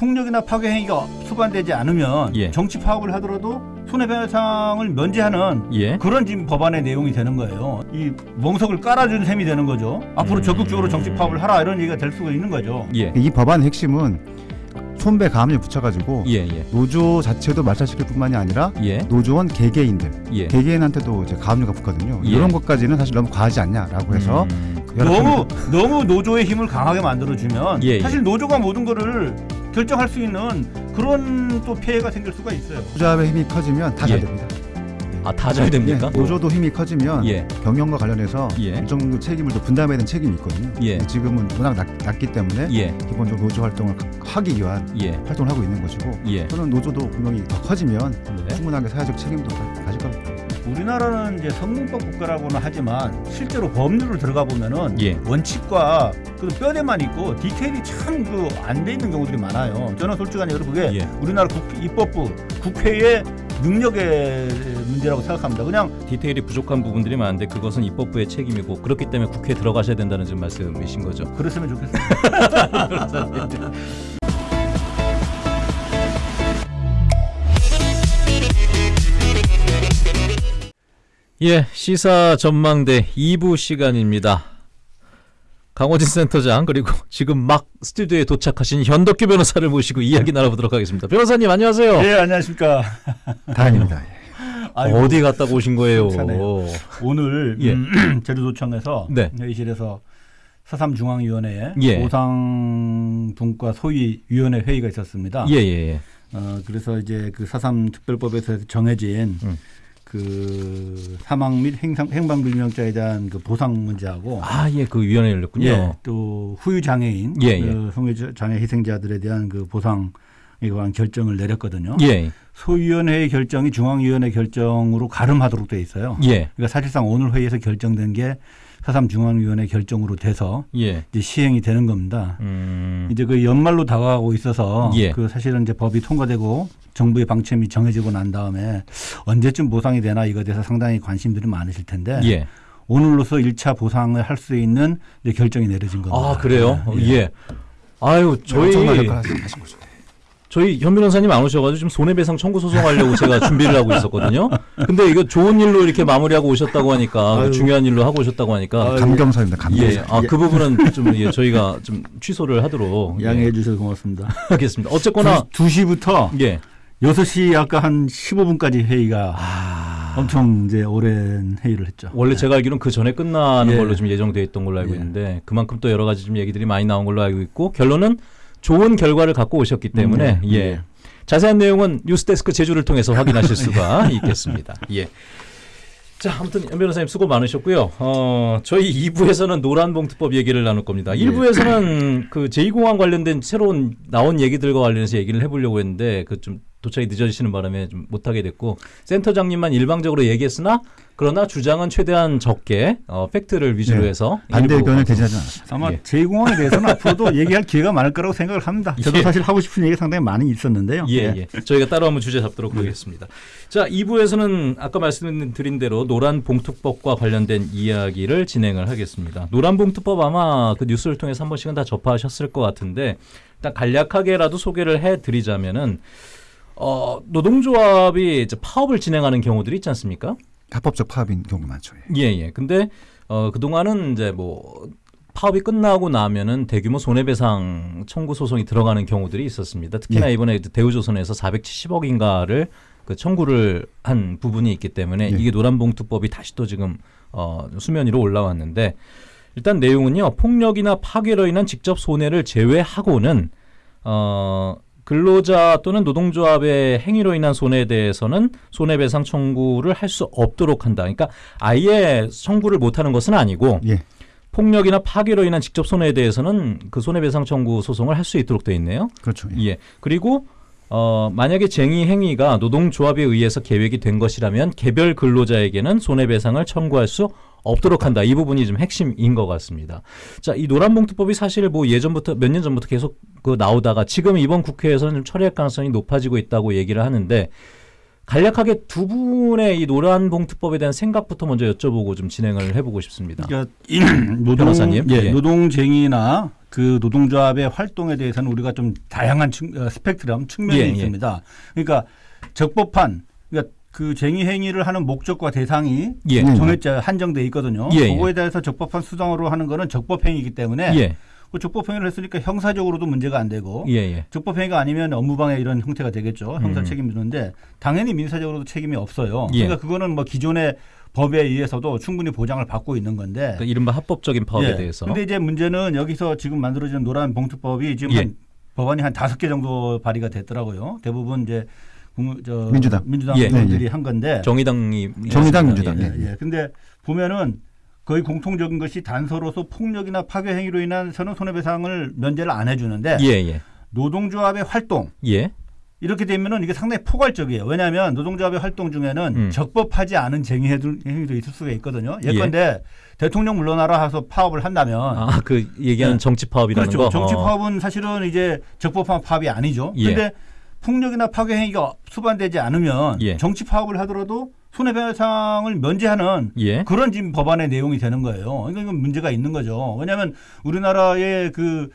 폭력이나 파괴 행위가 수반되지 않으면 예. 정치 파업을 하더라도 손해배상을 면제하는 예. 그런 지금 법안의 내용이 되는 거예요. 이 멍석을 깔아준 셈이 되는 거죠. 앞으로 음. 적극적으로 정치 파업을 하라 이런 얘기가 될 수가 있는 거죠. 예. 이 법안의 핵심은 손배 가압류 붙여가지고 예. 예. 노조 자체도 말살시킬 뿐만이 아니라 예. 노조원 개개인들 예. 개개인한테도 이제 가압류가 붙거든요. 예. 이런 것까지는 사실 너무 과하지 않냐라고 해서 음. 너무 너무 노조의 힘을 강하게 만들어주면 예, 예. 사실 노조가 모든 거를 결정할 수 있는 그런 또 피해가 생길 수가 있어요. 투자의 힘이 커지면 다잘 예. 됩니다. 아, 다 잘 됩니까? 예, 노조도 힘이 커지면 예. 경영과 관련해서 예. 일정 정도 책임을 또 분담해야 되는 책임이 있거든요. 예. 지금은 워낙 낮, 낮기 때문에 예. 기본적으로 노조 활동을 하기 위한 예. 활동을 하고 있는 것이고 예. 또는 노조도 분명히 더 커지면 네. 충분하게 사회적 책임도 가- 가질 겁니다. 우리나라는 이제 성문법 국가라고는 하지만 실제로 법률을 들어가 보면은 예. 원칙과 그 뼈대만 있고 디테일이 참 그 안 돼 있는 경우들이 많아요. 저는 솔직하게 여러분 그게 예. 우리나라 국, 입법부 국회의 능력의 문제라고 생각합니다. 그냥 디테일이 부족한 부분들이 많은데 그것은 입법부의 책임이고 그렇기 때문에 국회에 들어가셔야 된다는 지금 말씀이신 거죠. 그랬으면 좋겠어요. 예, 시사 전망대 2부 시간입니다. 강호진 센터장 그리고 지금 막 스튜디오에 도착하신 현덕규 변호사를 모시고 이야기 나눠보도록 하겠습니다. 변호사님 안녕하세요. 네 안녕하십니까. 다행입니다. 아이고, 어디 갔다 오신 거예요? 괜찮아요. 오늘 예. 음, 제주도청에서 네. 회의실에서 사삼 중앙위원회 예. 보상분과 소위위원회 회의가 있었습니다. 예, 예, 예. 어, 그래서 이제 그 사삼 특별법에서 정해진 음. 그 사망 및 행상, 행방불명자에 대한 그 보상 문제하고 아, 예, 그 위원회 열렸군요. 예, 또 후유 장애인, 예, 예. 그 성애 장애 희생자들에 대한 그 보상 에 관한 결정을 내렸거든요. 예, 소위원회의 결정이 중앙위원회 결정으로 가름하도록 돼 있어요. 예, 그러니까 사실상 오늘 회의에서 결정된 게 사삼 중앙위원회 결정으로 돼서 예. 이제 시행이 되는 겁니다. 음, 이제 그 연말로 다가가고 있어서 예. 그 사실은 이제 법이 통과되고 정부의 방침이 정해지고 난 다음에 언제쯤 보상이 되나 이거에 대해서 상당히 관심들이 많으실 텐데 예. 오늘로서 1차 보상을 할 수 있는 이제 결정이 내려진 겁니다. 아, 그래요? 예. 예. 아유, 저희 엄청난 역할을 하시- 하신 거죠. 저희 현 변호사님 안 오셔가지고 지금 손해배상 청구 소송하려고 제가 준비를 하고 있었거든요. 근데 이거 좋은 일로 이렇게 마무리하고 오셨다고 하니까 그 아유. 중요한 일로 하고 오셨다고 하니까 감경사입니다. 감경사. 예, 아그 부분은 좀 예, 저희가 좀 취소를 하도록 양해해 예, 주셔서 고맙습니다. 하겠습니다. 어쨌거나 2, 시 부터 예, 6시 아까 한 15분까지 회의가 아, 엄청 이제 오랜 회의를 했죠. 원래 제가 알기로는 그 전에 끝나는 예. 걸로 좀 예정돼 있던 걸로 알고 예. 있는데 그만큼 또 여러 가지 좀 얘기들이 많이 나온 걸로 알고 있고 결론은 좋은 결과를 갖고 오셨기 때문에 음, 예. 예. 자세한 내용은 뉴스데스크 제주를 통해서 확인하실 수가 있겠습니다. 예. 자, 아무튼 연 변호사님 수고 많으셨고요. 어, 저희 2부에서는 노란봉투법 얘기를 나눌 겁니다. 예. 1부에서는 그 제2공항 관련된 새로운 나온 얘기들과 관련해서 얘기를 해보려고 했는데 그 좀 도착이 늦어지시는 바람에 좀 못하게 됐고 센터장님만 일방적으로 얘기했으나 그러나 주장은 최대한 적게 어, 팩트를 위주로 네. 해서 반대 의견을 대지하지 않았습니다. 아마 예. 제2공항에 대해서는 앞으로도 얘기할 기회가 많을 거라고 생각을 합니다. 저도 예. 사실 하고 싶은 얘기 상당히 많이 있었는데요. 예, 예. 저희가 따로 한번 주제 잡도록 하겠습니다. 자, 2부에서는 아까 말씀드린 대로 노란 봉투법과 관련된 이야기를 진행을 하겠습니다. 노란 봉투법 아마 그 뉴스를 통해서 한 번씩은 다 접하셨을 것 같은데 일단 간략하게라도 소개를 해 드리자면은 어, 노동조합이 이제 파업을 진행하는 경우들이 있지 않습니까? 합법적 파업인 경우가 많죠. 예. 예, 예. 근데 어 그동안은 이제 뭐 파업이 끝나고 나면은 대규모 손해배상 청구 소송이 들어가는 경우들이 있었습니다. 특히나 예. 이번에 대우조선에서 470억인가를 그 청구를 한 부분이 있기 때문에 예. 이게 노란봉투법이 다시 또 지금 어 수면 위로 올라왔는데 일단 내용은요. 폭력이나 파괴로 인한 직접 손해를 제외하고는 어 근로자 또는 노동조합의 행위로 인한 손해에 대해서는 손해배상 청구를 할 수 없도록 한다. 그러니까 아예 청구를 못하는 것은 아니고 예. 폭력이나 파괴로 인한 직접 손해에 대해서는 그 손해배상 청구 소송을 할 수 있도록 돼 있네요. 그렇죠. 예. 예. 그리고 어 만약에 쟁의 행위가 노동조합에 의해서 계획이 된 것이라면 개별 근로자에게는 손해배상을 청구할 수 없도록 한다. 이 부분이 좀 핵심인 것 같습니다. 자, 이 노란봉투법이 사실 뭐 예전부터 몇 년 전부터 계속 그 나오다가 지금 이번 국회에서는 좀 처리할 가능성이 높아지고 있다고 얘기를 하는데 간략하게 두 분의 이 노란봉투법에 대한 생각부터 먼저 여쭤보고 좀 진행을 해보고 싶습니다. 그러니까 이 노동, 변호사님. 예, 예. 노동쟁이나 그 노동조합의 활동에 대해서는 우리가 좀 다양한 측, 어, 스펙트럼 측면이 예, 예. 있습니다. 그러니까 적법한 그 쟁의 행위를 하는 목적과 대상이 예. 음. 정해져 한정돼 있거든요. 예, 예. 그거에 대해서 적법한 수단으로 하는 거는 적법 행위이기 때문에 예. 그 적법 행위를 했으니까 형사적으로도 문제가 안 되고 예. 예. 적법 행위가 아니면 업무방해 이런 형태가 되겠죠. 형사 음. 책임이 있는데 당연히 민사적으로도 책임이 없어요. 예. 그러니까 그거는 뭐 기존의 법에 의해서도 충분히 보장을 받고 있는 건데. 그러니까 이른바 합법적인 파업에 예. 대해서. 근데 이제 문제는 여기서 지금 만들어진 노란 봉투법이 지금 예. 한 법안이 한 다섯 개 정도 발의가 됐더라고요. 대부분 이제 국- 저 민주당. 민주당 예. 의원들이 예, 예. 한 건데. 정의당이 정의당, 예. 민주당. 예, 예. 예. 근데 보면은 거의 공통적인 것이 단서로서 폭력이나 파괴 행위로 인한 선은 손해배상을 면제를 안 해주는데 예. 예. 노동조합의 활동 예. 이렇게 되면은 이게 상당히 포괄적이에요. 왜냐하면 노동조합의 활동 중에는 음. 적법하지 않은 쟁의 행위도 있을 수가 있거든요. 예컨대 대통령 물러나라 해서 파업을 한다면 아, 그 얘기하는 네. 정치 파업이라는 그렇죠. 거. 정치 어. 파업은 사실은 이제 적법한 파업이 아니죠. 예. 그런데 폭력이나 파괴 행위가 수반되지 않으면 예. 정치 파업을 하더라도 손해배상을 면제하는 예. 그런 지금 법안의 내용이 되는 거예요. 그러니까 이건 문제가 있는 거죠. 왜냐하면 우리나라의 그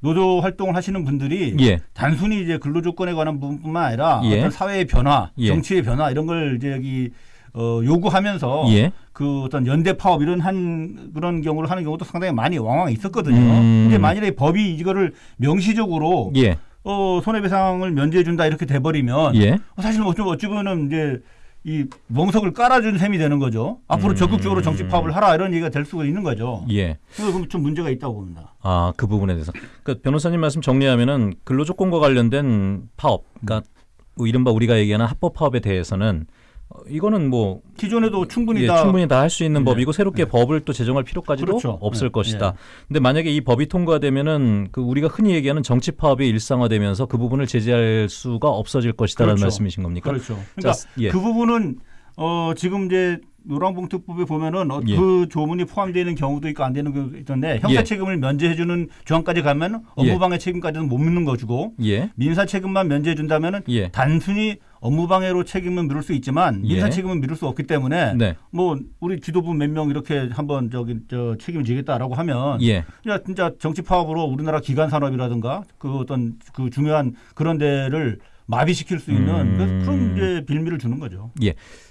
노조 활동을 하시는 분들이 예. 단순히 이제 근로 조건에 관한 부분뿐만 아니라 예. 어떤 사회의 변화, 예. 정치의 변화 이런 걸 이제 여기 어, 요구하면서 예. 그 어떤 연대 파업 이런 한 그런 경우를 하는 경우도 상당히 많이 왕왕 있었거든요. 음. 근데 만일에 법이 이거를 명시적으로 예. 어, 손해배상을 면제해 준다 이렇게 돼 버리면 예. 사실 어찌 어찌 보면 이제 이 멍석을 깔아준 셈이 되는 거죠. 앞으로 음. 적극적으로 정치 파업을 하라 이런 얘기가 될 수가 있는 거죠. 예. 그래서 좀 문제가 있다고 봅니다. 아, 그 부분에 대해서. 그러니까 변호사님 말씀 정리하면은 근로조건과 관련된 파업, 그러니까 뭐 이른바 우리가 얘기하는 합법 파업에 대해서는 어, 이거는 뭐 기존에도 충분히 예, 다 충분히 다 할 수 있는 예. 법이고 새롭게 법을 또 제정할 필요까지도 그렇죠. 없을 예. 것이다. 근데 만약에 이 법이 통과되면은 그 우리가 흔히 얘기하는 정치 파업이 일상화되면서 그 부분을 제재할 수가 없어질 것이다라는 그렇죠. 말씀이신 겁니까? 그렇죠. 그러니까 자, 예. 그 부분은 어 지금 이제 노란봉투법에 보면은 어, 예. 그 조문이 포함되어 있는 경우도 있고 안 되는 경우도 있던데 형사 예. 책임을 면제해 주는 조항까지 가면 예. 업무방해 책임까지는 못 묻는 거주고 예. 민사 책임만 면제해 준다면은 예. 단순히 업무방해로 책임은 미룰 수 있지만 민사 예. 책임은 미룰 수 없기 때문에 네. 뭐 우리 지도부 몇 명 이렇게 한번 저기 저 책임을 지겠다라고 하면 예. 진짜, 진짜 정치 파업으로 우리나라 기관 산업이라든가 그 어떤 그 중요한 그런 데를 마비시킬 수 있는 음. 그런 이제 빌미를 주는 거죠.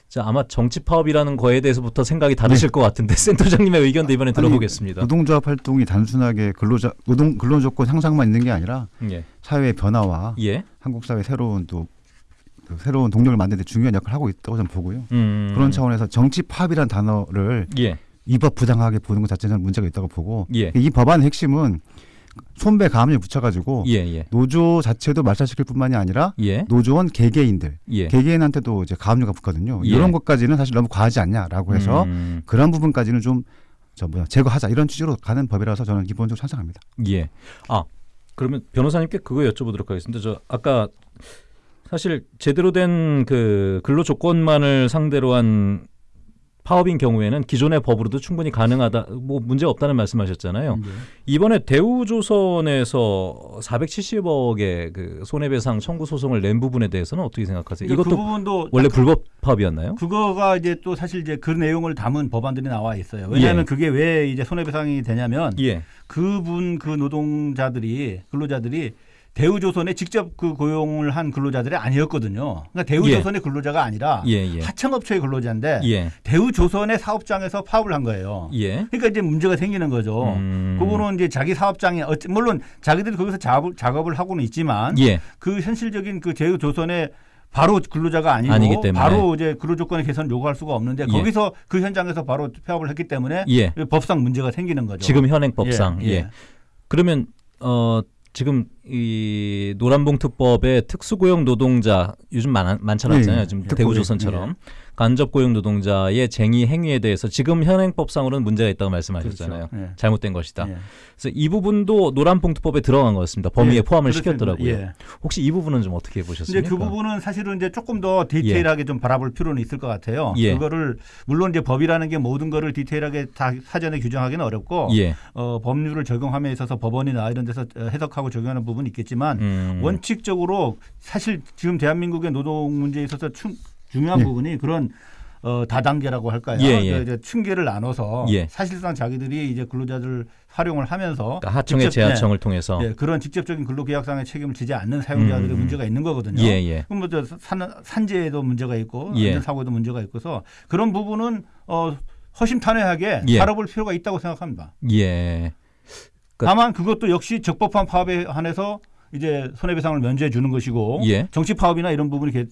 자, 아마 정치 파업이라는 거에 대해서부터 생각이 다르실 것 같은데 센터장님의 의견도 이번에 들어보겠습니다. 노동조합 활동이 단순하게 근로자 노동 근로조건 향상만 있는 게 아니라 예. 사회의 변화와 예. 한국 사회 새로운 또그 새로운 동력을 만드는 데 중요한 역할을 하고 있다고 저는 보고요. 음. 그런 차원에서 정치 파업이라는 단어를 예. 위법 부당하게 보는 것 자체는 문제가 있다고 보고 예. 이 법안의 핵심은 손배 가압류 붙여가지고 예. 예. 노조 자체도 말살시킬 뿐만이 아니라 예. 노조원 개개인들 예. 개개인한테도 이제 가압류가 붙거든요. 예. 이런 것까지는 사실 너무 과하지 않냐라고 해서 음. 그런 부분까지는 좀저 뭐야 제거하자 이런 취지로 가는 법이라서 저는 기본적으로 찬성합니다. 예. 아, 그러면 변호사님께 그거 여쭤보도록 하겠습니다. 저 아까 사실 제대로 된 그 근로 조건만을 상대로 한 파업인 경우에는 기존의 법으로도 충분히 가능하다, 뭐 문제 없다는 말씀하셨잖아요. 예. 이번에 대우조선에서 470억의 그 손해배상 청구 소송을 낸 부분에 대해서는 어떻게 생각하세요? 그 이것도 부분도 원래 불법 파업이었나요? 그거가 이제 또 사실 이제 그 내용을 담은 법안들이 나와 있어요. 왜냐하면 예. 그게 왜 이제 손해배상이 되냐면 예. 그분 그 노동자들이 근로자들이 대우조선에 직접 그 고용을 한 근로자들이 아니었거든요. 그러니까 대우조선의 근로자가 아니라 예, 예. 하청업체의 근로자인데 예. 대우조선의 사업장에서 파업을 한 거예요. 예. 그러니까 이제 문제가 생기는 거죠. 음. 그거는 이제 자기 사업장에 어찌- 물론 자기들이 거기서 작업을, 작업을 하고는 있지만 예. 그 현실적인 그 대우조선의 바로 근로자가 아니고 아니기 때문에. 바로 이제 근로조건의 개선을 요구할 수가 없는데 예. 거기서 그 현장에서 바로 파업을 했기 때문에 예. 법상 문제가 생기는 거죠. 지금 현행 법상. 예, 예. 예. 그러면 어 지금 이 노란봉투법의 특수고용 노동자 요즘 많, 많잖아요. 예, 예. 지금 특고용, 대우조선처럼 간접 고용 노동자의 쟁의 행위에 대해서 지금 현행법상으로는 문제가 있다고 말씀하셨잖아요. 그렇죠. 예. 잘못된 것이다. 예. 그래서 이 부분도 노란봉투법에 들어간 것 같습니다. 범위에 예, 포함을. 시켰더라고요. 예. 혹시 이 부분은 좀 어떻게 이제 보셨습니까? 그 부분은 사실은 이제 조금 더 디테일하게 좀 바라볼 필요는 있을 것 같아요. 예. 그거를 물론 이제 법이라는 게 모든 거를 디테일하게 다 사전에 규정하기는 어렵고 예. 어, 법률을 적용함에 있어서 법원이나 이런 데서 어, 해석하고 적용하는 부분이 있겠지만 음. 원칙적으로 사실 지금 대한민국의 노동 문제에 있어서 충- 중요한 예. 부분이 그런 어, 다단계라고 할까요? 예, 예. 그 이제 층계를 나눠서 예. 사실상 자기들이 이제 근로자들을 활용을 하면서 그러니까 하청의 직접, 재하청을 통해서 예, 그런 직접적인 근로계약상의 책임을 지지 않는 사용자들의 음. 문제가 있는 거거든요. 예, 예. 그럼 뭐저 산, 산재에도 문제가 있고 예. 안전사고에도 문제가 있고서 그런 부분은 어, 허심탄회하게 예. 알아볼 필요가 있다고 생각합니다. 예. 그- 다만 그것도 역시 적법한 파업에 한해서 이제 손해배상을 면제해 주는 것이고 예. 정치 파업이나 이런 부분이 개,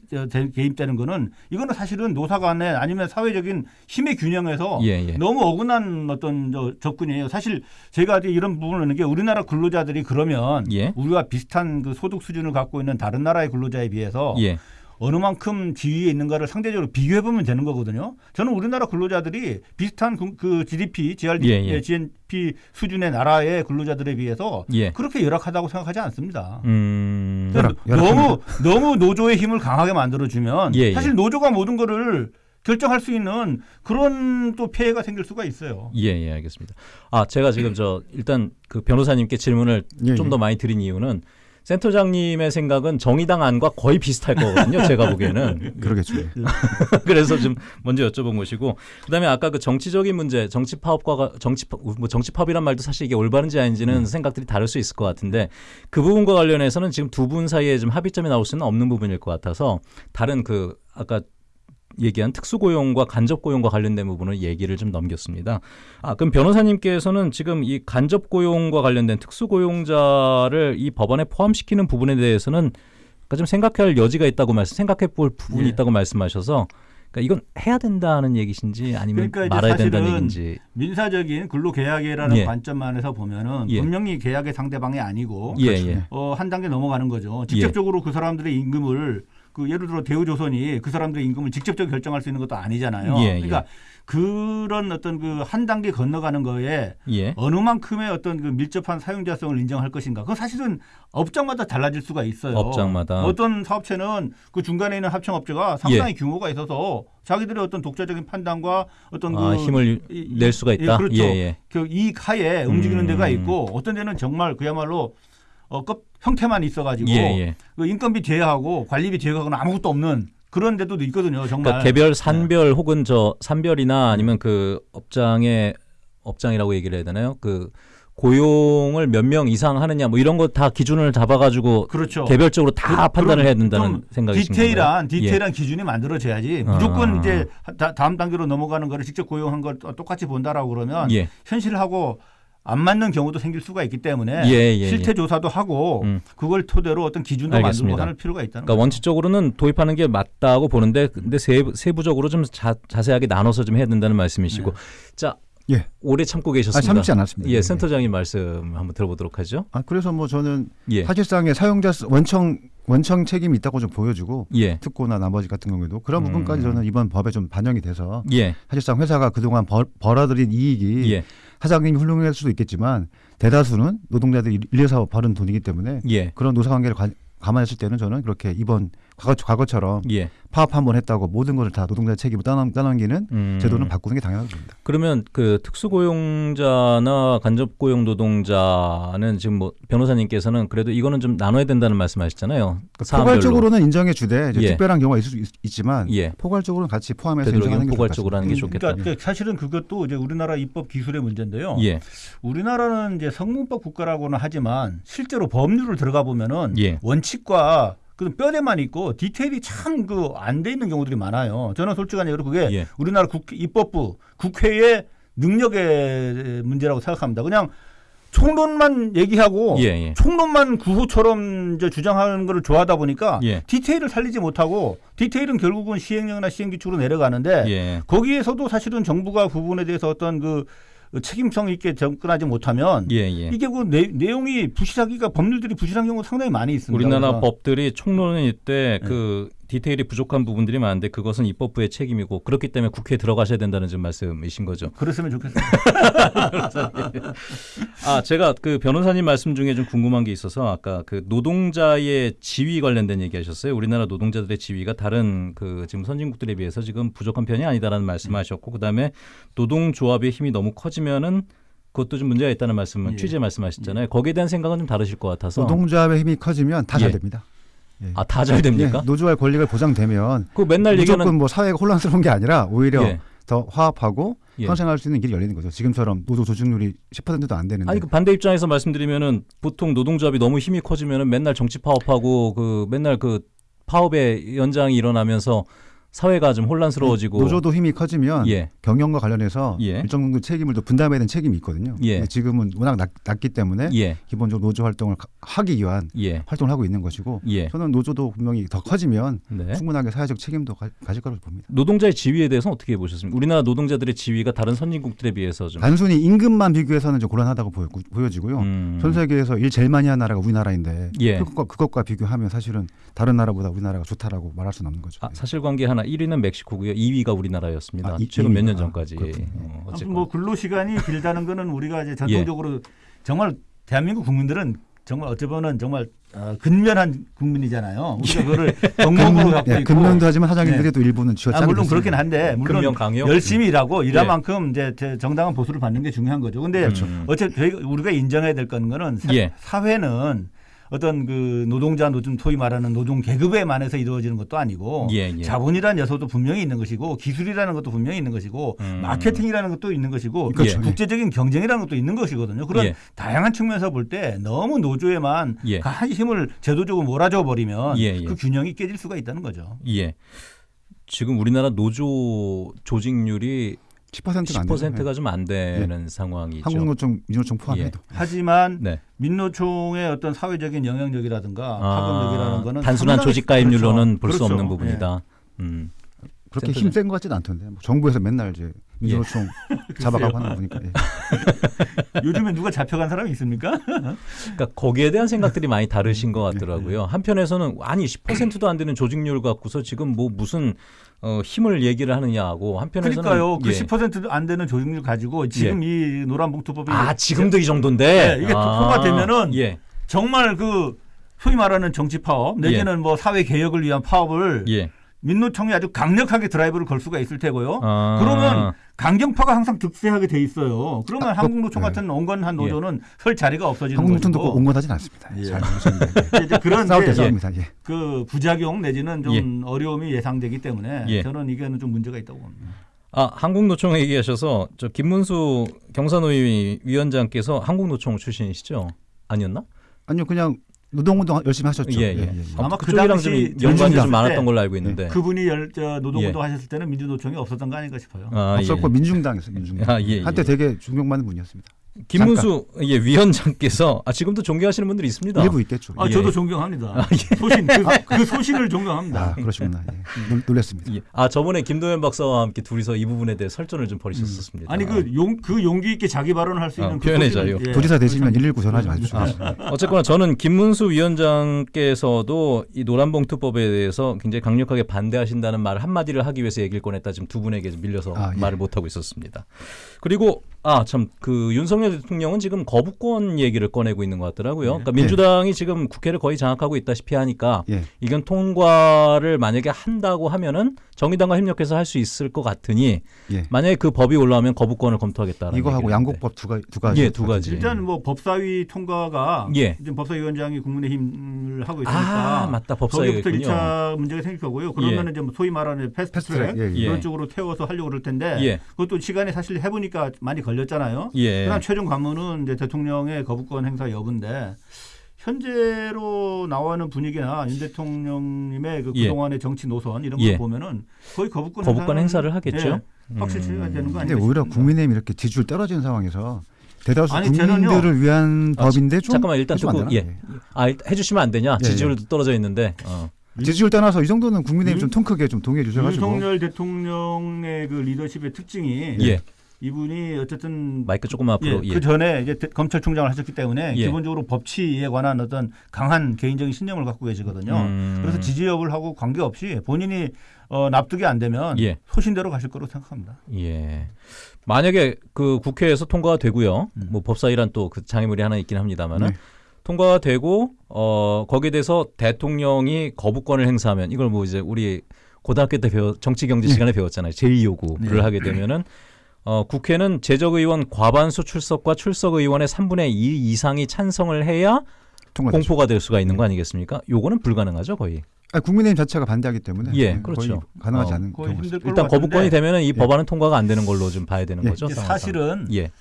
개입되는 거는 이거는 사실은 노사 간에 아니면 사회적인 힘의 균형에서 예, 예. 너무 어긋난 어떤 저 접근이에요. 사실 제가 이런 부분을 하는 게 우리나라 근로자들이 그러면 예. 우리와 비슷한 그 소득 수준을 갖고 있는 다른 나라의 근로자에 비해서 예. 어느 만큼 지위에 있는가를 상대적으로 비교해 보면 되는 거거든요. 저는 우리나라 근로자들이 비슷한 그, 그 GDP, GRD, 예, 예. GNP 수준의 나라의 근로자들에 비해서 예. 그렇게 열악하다고 생각하지 않습니다. 음. 열악- 너무 너무 노조의 힘을 강하게 만들어 주면 예, 예. 사실 노조가 모든 거를 결정할 수 있는 그런 또 폐해가 생길 수가 있어요. 예, 예, 알겠습니다. 아, 제가 지금 저 일단 그 변호사님께 질문을 예, 좀더 예. 많이 드린 이유는 센터장님의 생각은 정의당 안과 거의 비슷할 거거든요. 제가 보기에는. 그러겠죠. 예. 그래서 좀 먼저 여쭤본 것이고 그다음에 아까 그 정치적인 문제, 정치 파업과 정치 파- 뭐 정치 파업이란 말도 사실 이게 올바른지 아닌지는 음. 생각들이 다를 수 있을 것 같은데 그 부분과 관련해서는 지금 두 분 사이에 좀 합의점이 나올 수는 없는 부분일 것 같아서 다른 그 아까 얘기한 특수고용과 간접고용과 관련된 부분을 얘기를 좀 넘겼습니다. 아, 그럼 변호사님께서는 지금 이 간접고용과 관련된 특수고용자를 이 법안에 포함시키는 부분에 대해서는 그러니까 좀 생각할 여지가 있다고 말씀, 생각해 볼 부분이 예. 있다고 말씀하셔서 그러니까 이건 해야 된다는 얘기신지 아니면 그러니까 말아야 된다는 얘기인지. 민사적인 근로계약이라는 예. 관점만에서 보면은 예. 분명히 계약의 상대방이 아니고 예, 그렇죠. 예. 어, 한 단계 넘어가는 거죠. 직접적으로 그 사람들의 임금을 그 예를 들어 대우조선이 그 사람들의 임금을 직접적으로 결정할 수 있는 것도 아니잖아요. 예, 그러니까 그런 어떤 그 한 단계 건너가는 거에 예. 어느 만큼의 어떤 그 밀접한 사용자성을 인정할 것인가. 그건 사실은 업장마다 달라질 수가 있어요. 업장마다. 어떤 사업체는 그 중간에 있는 합청업체가 상당히 규모가 있어서 자기들의 어떤 독자적인 판단과 어떤 아, 그 힘을 이- 이- 낼 수가 있다. 예, 그렇죠. 예, 예. 그 이익 하에 움직이는 음. 데가 있고 어떤 데는 정말 그야말로 어, 껍, 형태만 있어가지고 예, 예. 그 인건비 제외하고 관리비 제외하고는 아무것도 없는 그런 데도 있거든요. 정말. 그러니까 개별 산별 혹은 저 산별이나 아니면 그 업장의 업장이라고 얘기를 해야 되나요? 그 고용을 몇 명 이상 하느냐 뭐 이런 거 다 기준을 잡아가지고 그렇죠. 개별적으로 다 그- 판단을 해야 된다는 좀 생각이신 디테일한 건가요? 예. 디테일한 기준이 만들어져야지 무조건 아. 이제 다, 다음 단계로 넘어가는 거를 직접 고용한 걸 똑같이 본다라고 그러면 예. 현실하고 안 맞는 경우도 생길 수가 있기 때문에 예, 예, 실태 예. 조사도 하고 음. 그걸 토대로 어떤 기준도 알겠습니다. 만들고 하는 필요가 있다는 그러니까 거죠. 원칙적으로는 도입하는 게 맞다고 보는데 근데 세부, 세부적으로 좀 자, 자세하게 나눠서 좀 해야 된다는 말씀이시고 자 예. 오래 참고 아, 계셨습니다. 참지 않았습니다. 예, 센터장님 말씀 한번 들어보도록 하죠. 아, 그래서 뭐 저는 예, 사실상의 사용자 수- 원청 원청 책임이 있다고 좀 보여주고 예, 특고나 나머지 같은 경우에도 그런 음. 부분까지 저는 이번 법에 좀 반영이 돼서 예, 사실상 회사가 그동안 벌, 벌어들인 이익이 예, 사장님이 훌륭할 수도 있겠지만 대다수는 노동자들이 일해서 버는 돈이기 때문에 예, 그런 노사관계를 관- 감안했을 때는 저는 그렇게 이번 과거, 과거 처럼 예. 파업 한 번 했다고 모든 것을 다 노동자 책임을 떠넘, 떠넘기는 음. 제도는 바꾸는 게 당연하다고 봅니다. 그러면 그 특수고용자나 간접고용 노동자는 지금 뭐 변호사님께서는 그래도 이거는 좀 나눠야 된다는 말씀하셨잖아요. 사안별로. 포괄적으로는 인정해 주되 이제 예. 특별한 경우가 있을 수 있, 있지만 예. 포괄적으로는 같이 포함해서 인정하는 게 포괄적으로 하는 게 음, 좋겠다. 그러니까 사실은 그것도 이제 우리나라 입법 기술의 문제인데요. 예, 우리나라는 이제 성문법 국가라고는 하지만 실제로 법률을 들어가 보면은 예. 원칙과 그 뼈대만 있고 디테일이 참 그 안 돼 있는 경우들이 많아요. 저는 솔직한 얘기로 그게 예. 우리나라 국 입법부 국회의 능력의 문제라고 생각합니다. 그냥 총론만 얘기하고 예, 예. 총론만 구호처럼 이제 주장하는 것을 좋아하다 보니까 예. 디테일을 살리지 못하고 디테일은 결국은 시행령이나 시행규칙으로 내려가는데 예. 거기에서도 사실은 정부가 그 부분에 대해서 어떤 그 책임성 있게 접근하지 못하면 예, 예. 이게 그 내, 내용이 부실하기가 법률들이 부실한 경우가 상당히 많이 있습니다. 우리나라 법들이 총론일 때 네. 그 디테일이 부족한 부분들이 많은데 그것은 입법부의 책임이고 그렇기 때문에 국회에 들어가셔야 된다는 지금 말씀이신 거죠. 그랬으면 좋겠어요. 아, 제가 그 변호사님 말씀 중에 좀 궁금한 게 있어서 아까 그 노동자의 지위 관련된 얘기 하셨어요. 우리나라 노동자들의 지위가 다른 그 지금 선진국들에 비해서 지금 부족한 편이 아니다라는 말씀하셨고 그다음에 노동조합의 힘이 너무 커지면은 그것도 좀 문제가 있다는 말씀을 예. 취재 말씀하셨잖아요. 거기에 대한 생각은 좀 다르실 것 같아서 노동조합의 힘이 커지면 다잘 예. 됩니다. 예. 아다잘 됩니까? 예, 노조의 권리가 보장되면 그 맨날 무조건 얘기하는 뭐 사회가 혼란스러운 게 아니라 오히려 예. 더 화합하고 예. 선생할 수 있는 길이 열리는 거죠. 지금처럼 노조 조직률이 10%도 안 되는데 아니 그 반대 입장에서 말씀드리면은 보통 노동조합이 너무 힘이 커지면은 맨날 정치 파업하고 그 맨날 그 파업의 연장이 일어나면서 사회가 좀 혼란스러워지고 노조도 힘이 커지면 예. 경영과 관련해서 예. 일정 정도 책임을 또 분담해야 되는 책임이 있거든요. 예. 근데 지금은 워낙 낮, 낮기 때문에 예. 기본적으로 노조 활동을 가- 하기 위한 예. 활동을 하고 있는 것이고 예. 저는 노조도 분명히 더 커지면 네. 충분하게 사회적 책임도 가, 질 거라고 봅니다. 노동자의 지위에 대해서는 어떻게 보셨습니까? 우리나라 노동자들의 지위가 다른 선진국들에 비해서 좀 단순히 임금만 비교해서는 좀 곤란하다고 보여, 보여지고요. 음. 전 세계에서 일 제일 많이 한 나라가 우리나라인데 예. 그것과, 그것과 비교하면 사실은 다른 나라보다 우리나라가 좋다라고 말할 수는 없는 거죠. 아, 사실관계 하나 1위는 멕시코고요. 2위가 우리나라였습니다. 아, 이- 최근 몇년 2위가. 전까지. 그렇군요. 어. 뭐 근로 시간이 길다는 거는 우리가 이제 예. 전통적으로 정말 대한민국 국민들은 정말 보면 정말 어, 근면한 국민이잖아요. 우리가 그거를 경목으로 갖고 예, 있고 근면도 하지만 사장님들이 또 일부는 쥐어 아, 물론 됐습니다. 그렇긴 한데 물론 강요? 열심히 일하고 일한 예. 만큼 이제 제 정당한 보수를 받는 게 중요한 거죠. 근데 그렇죠. 어쨌든 우리가 인정해야 될 거는 사, 예. 사회는 어떤 그 노동자 노좀 소위 말하는 노동 계급에 만해서 이루어지는 것도 아니고 예, 예. 자본이라는 요소도 분명히 있는 것이고 기술이라는 것도 분명히 있는 것이고 음. 마케팅이라는 것도 있는 것이고 그렇죠. 국제적인 경쟁이라는 것도 있는 것이거든요. 그런 예. 다양한 측면에서 볼 때 너무 노조에만 예. 한 힘을 제도적으로 몰아줘 버리면 예, 예. 그 균형이 깨질 수가 있다는 거죠. 예. 지금 우리나라 노조 조직률이 10%가 안 되죠. 10%가 좀 안 되는 상황이죠. 한국노총, 민노총 포함해도 하지만 네. 민노총의 어떤 사회적인 영향력이라든가 아, 파급력이라는 거는 단순한 조직 가입률로는 그렇죠. 볼수 그렇죠. 없는 부분이다. 음. 그렇게. 힘센 것 같지는 않던데 뭐 정부에서 맨날 이제 민노총 잡아가고 하는 거 보니까 예. 예. 요즘에 누가 잡혀간 사람이 있습니까? 그러니까 거기에 대한 생각들이 많이 다르신 것 같더라고요. 한편에서는 아니 10%도 안 되는 조직률 갖고서 지금 뭐 무슨 어, 힘을 얘기를 하느냐 하고 한편에서는 그러니까요. 그 예. 10%도 안 되는 조직률 가지고 지금 이 노란봉투법이 아 지금도 이 정도인데 네, 이게 아, 통과되면은 예. 정말 그 소위 말하는 정치 파업 내지는 뭐 사회 개혁을 위한 파업을 예. 민노총이 아주 강력하게 드라이브를 걸 수가 있을 테고요. 아. 그러면 강경파가 항상 득세하게 돼 있어요. 그러면 아, 한국노총 네. 같은 온건한 예. 노조는 설 자리가 없어지는 한국노총도 꼭 것이고 온건하진 않습니다. 예. 잘 이제 그런 싸웁니다. 예. 그 부작용 내지는 좀 어려움이 예상되기 때문에 예. 저는 이게는 좀 문제가 있다고 봅니다. 아 한국노총 얘기하셔서 저 김문수 경산노위 위원장께서 한국노총 출신이시죠? 아니었나? 아니요 그냥 노동운동 열심히 하셨죠. 예, 예. 아마 아마 그 당시 좀 연관이 좀 많았던 때 걸로 알고 있는데. 그분이 열, 저 노동운동 예. 하셨을 때는 민주노총이 없었던 거 아닌가 싶어요. 아, 없었고 예. 민중당에서 민중당. 아, 예, 예. 한때 되게 존경받는 분이었습니다. 김문수 예, 위원장께서 아 지금도 존경하시는 분들이 있습니다. 일부 있겠죠. 아, 예. 저도 존경합니다. 소신, 그, 그 소신을 존경합니다. 아 그러시구나. 예. 놀- 놀랐습니다. 예. 아 저번에 김도현 박사와 함께 둘이서 이 부분에 대해 설전을 좀 벌이셨었습니다. 아니 그용그 용기 있게 자기 발언을 할수 아, 있는 그 표현의 자유. 예. 도지사 되시면 119 전화하지 마십시오. 아, 어쨌거나 저는 김문수 위원장께서도 이 노란봉투법에 대해서 굉장히 강력하게 반대하신다는 말 한마디를 하기 위해서 얘기를 꺼냈다 지금 두 분에게 좀 밀려서 아, 예. 말을 못 하고 있었습니다. 그리고 아 참 그 윤석열 대통령은 지금 거부권 얘기를 꺼내고 있는 것 같더라고요. 그러니까 민주당이 지금 국회를 거의 장악하고 있다시피 하니까 예. 이건 통과를 만약에 한다고 하면은 정의당과 협력해서 할 수 있을 것 같으니 예. 만약에 그 법이 올라오면 거부권을 검토하겠다는 이거 하고 양곡법 두 가지 두 가지. 예, 두 가지. 일단 뭐 법사위 통과가 예. 지금 법사위원장이 국민의힘을 하고 있으니까 아 맞다 거기부터 법사위군요. 1차 문제가 생길 거고요. 그러면 이제 뭐 소위 말하는 패스트트랙 패스트트랙. 예, 예. 예. 그런 쪽으로 태워서 하려고 그럴 텐데 예. 그것도 시간이 사실 해보니까 많이 걸렸잖아요. 예. 그다음 최종 관문은 이제 대통령의 거부권 행사 여부인데 현재로 나와는 분위기나 윤 대통령님의 그 예. 그동안의 정치 노선 이런 예. 걸 보면은 거의 거부권, 거부권 행사를 하겠죠. 예, 확실히 처리가 되는 거 아니겠습니까? 오히려 국민의힘 이렇게 지지율 떨어지는 상황에서 대다수 아니, 국민들을 저는요. 위한 아, 법인데 좀 잠깐만 일단 듣고? 예. 아 일- 해주시면 안 되냐? 예, 지지율도 떨어져 있는데. 어. 지지율 떠나서 이 정도는 국민의힘 윤- 좀통 크게 좀 동의해 주셔가지고 윤석열 대통령의 그 리더십의 특징이 예. 이분이 어쨌든 마이크 조금 앞으로. 예, 예. 그 전에 이제 대- 검찰총장을 하셨기 때문에 예. 기본적으로 법치에 관한 어떤 강한 개인적인 신념을 갖고 계시거든요. 음. 그래서 지지력을 하고 관계없이 본인이 어, 납득이 안 되면 예. 소신대로 가실 거로 생각합니다. 예. 만약에 그 국회에서 통과가 되고요. 음. 뭐 법사위란 또 그 장애물이 하나 있긴 합니다만은 네. 통과가 되고 어 거기에 대해서 대통령이 거부권을 행사하면 이걸 뭐 이제 우리 고등학교 때 배워 정치 경제 시간에 배웠잖아요. 제2요구를 네. 하게 되면은 어 국회는 재적 의원 과반수 출석과 출석 의원의 3분의 2 이상이 찬성을 해야 통과되죠. 공포가 될 수가 있는 거 아니겠습니까? 요거는 불가능하죠, 거의. 아니, 국민의힘 자체가 반대하기 때문에 예, 네, 그렇죠. 거의 가능하지 어, 않은 일단 같은데 거부권이 되면은 이 법안은 통과가 안 되는 걸로 좀 봐야 되는 예. 거죠. 사실은 예.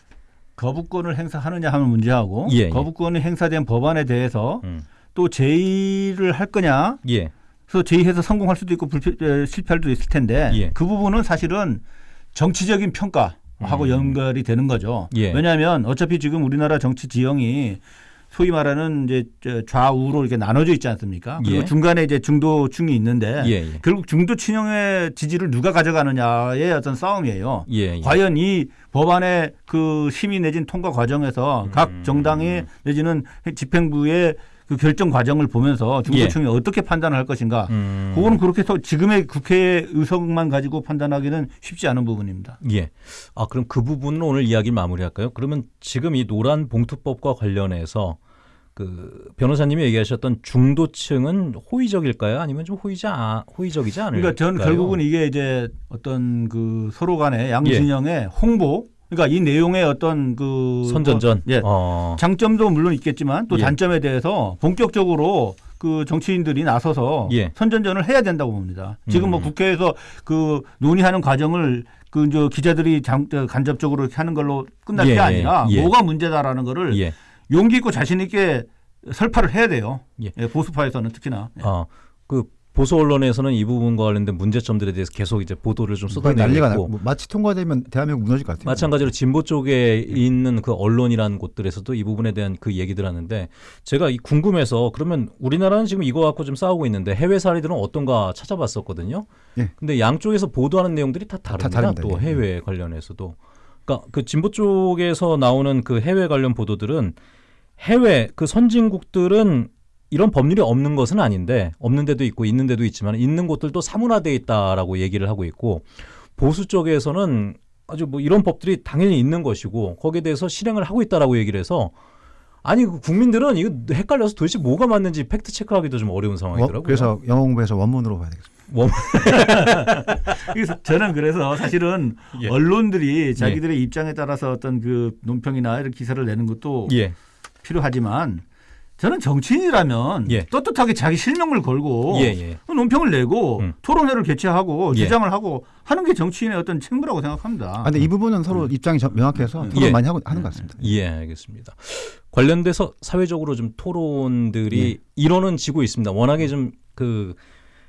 거부권을 행사하느냐 하는 문제하고 예, 예. 거부권이 행사된 법안에 대해서 음. 또 제의를 할 거냐 예. 그래서 제의해서 성공할 수도 있고 불필, 에, 실패할 수도 있을 텐데 예. 그 부분은 사실은 정치적인 평가 하고 음. 연결이 되는 거죠. 예. 왜냐하면 어차피 지금 우리나라 정치 지형이 소위 말하는 이제 저 좌우로 이렇게 나눠져 있지 않습니까? 그리고 예. 중간에 이제 중도층이 있는데 예. 예. 결국 중도 친형의 지지를 누가 가져가느냐의 어떤 싸움이에요. 예. 예. 과연 이 법안의 그 심의 내진 통과 과정에서 음. 각 정당이 내지는 집행부의 그 결정 과정을 보면서 중도층이 어떻게 판단을 할 것인가. 음. 그거는 그렇게 해서 지금의 국회의 의석만 가지고 판단하기는 쉽지 않은 부분입니다. 예. 아, 그럼 그 부분은 오늘 이야기 마무리할까요? 그러면 지금 이 노란 봉투법과 관련해서 그 변호사님이 얘기하셨던 중도층은 호의적일까요? 아니면 좀 호의자 아- 호의적이지 않을까요? 그러니까 전 결국은 이게 이제 어떤 그 서로 간의 예. 양진영의 홍보 그러니까 이 내용의 어떤 그 선전전. 예. 어. 장점도 물론 있겠지만 또 예. 단점에 대해서 본격적으로 그 정치인들이 나서서 예. 선전전을 해야 된다고 봅니다. 지금 뭐 음. 국회에서 그 논의하는 과정을 그저 기자들이 장, 저 간접적으로 이렇게 하는 걸로 끝날 예, 게 아니라 예. 뭐가 문제다라는 거를 예. 용기 있고 자신 있게 설파를 해야 돼요. 예. 예, 보수파에서는 특히나. 예. 어. 그 보수 언론에서는 이 부분과 관련된 문제점들에 대해서 계속 이제 보도를 좀 쏟아내고 있고 뭐 마치 통과되면 대한민국 무너질 것 같아요. 마찬가지로 진보 쪽에 있는 그 언론이라는 곳들에서도 이 부분에 대한 그 얘기들 하는데 제가 이 궁금해서 그러면 우리나라는 지금 이거 갖고 좀 싸우고 있는데 해외 사례들은 어떤가 찾아봤었거든요. 예. 근데 양쪽에서 보도하는 내용들이 다 다릅니다. 다릅니다. 또 예. 해외 관련해서도. 그러니까 그 진보 쪽에서 나오는 그 해외 관련 보도들은 해외 그 선진국들은 이런 법률이 없는 것은 아닌데 없는 데도 있고 있는 데도 있지만 있는 곳들도 사문화돼 있다라고 얘기를 하고 있고 보수 쪽에서는 아주 뭐 이런 법들이 당연히 있는 것이고 거기에 대해서 실행을 하고 있다라고 얘기를 해서 아니 그 국민들은 이거 헷갈려서 도대체 뭐가 맞는지 팩트 체크하기도 좀 어려운 워- 상황이더라고요. 그래서 영어 공부해서 원문으로 봐야 되겠습니다. 그래서 저는 그래서 사실은 예. 언론들이 자기들의 입장에 따라서 어떤 그 논평이나 이런 기사를 내는 것도 예. 필요하지만 저는 정치인이라면 예. 떳떳하게 자기 실명을 걸고 예, 예. 논평을 내고 음. 토론회를 개최하고 예. 주장을 하고 하는 게 정치인의 어떤 책무라고 생각합니다. 아, 근데 이 부분은 서로 입장이 저- 명확해서 토론 예. 많이 하고 하는 것 같습니다. 예, 알겠습니다. 관련돼서 사회적으로 좀 토론들이 이론은 지고 있습니다. 워낙에 좀그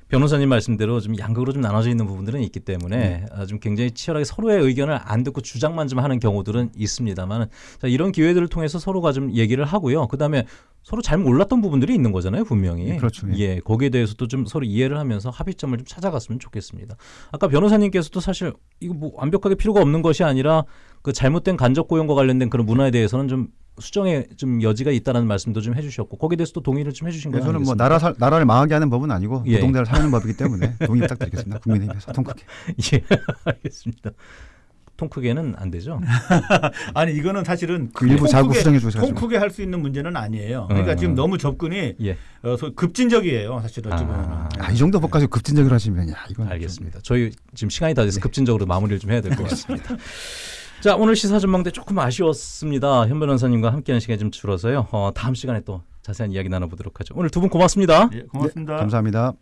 변호사님 말씀대로 좀 양극으로 좀 나눠져 있는 부분들은 있기 때문에 아, 좀 굉장히 치열하게 서로의 의견을 안 듣고 주장만 좀 하는 경우들은 있습니다만 자, 이런 기회들을 통해서 서로가 좀 얘기를 하고요. 그다음에 서로 잘 몰랐던 부분들이 있는 거잖아요, 분명히. 예, 그렇죠. 예. 예, 거기에 대해서도 좀 서로 이해를 하면서 합의점을 좀 찾아갔으면 좋겠습니다. 아까 변호사님께서도 사실 이거 뭐 완벽하게 필요가 없는 것이 아니라 그 잘못된 간접 고용과 관련된 그런 문화에 대해서는 좀 수정의 좀 여지가 있다라는 말씀도 좀 해주셨고 거기에 대해서도 동의를 좀 해주신 거예요. 저는 뭐 나라 살- 나라를 망하게 하는 법은 아니고 예. 노동자를 살리는 법이기 때문에 동의 부탁드리겠습니다. 국민의힘에서 통 크게. 예, 알겠습니다. 통 크게는 안 되죠. 아니 이거는 사실은 그 일부 통 자구 크게- 수정해 주셔서 통 크게 할 수 있는 문제는 아니에요. 그러니까 어. 지금 너무 접근이 예, 어, 소- 급진적이에요. 사실 어찌 보면. 아, 아, 이 정도 법까지 급진적으로 하시면 야 이건 알겠습니다. 저희 지금 시간이 다 돼서 급진적으로 마무리를 좀 해야 될 것 같습니다. 자, 오늘 시사 전망대 조금 아쉬웠습니다. 현 변호사님과 함께하는 시간이 좀 줄어서요. 어, 다음 시간에 또 자세한 이야기 나눠보도록 하죠. 오늘 두 분 고맙습니다. 예, 고맙습니다. 좀- 감사합니다.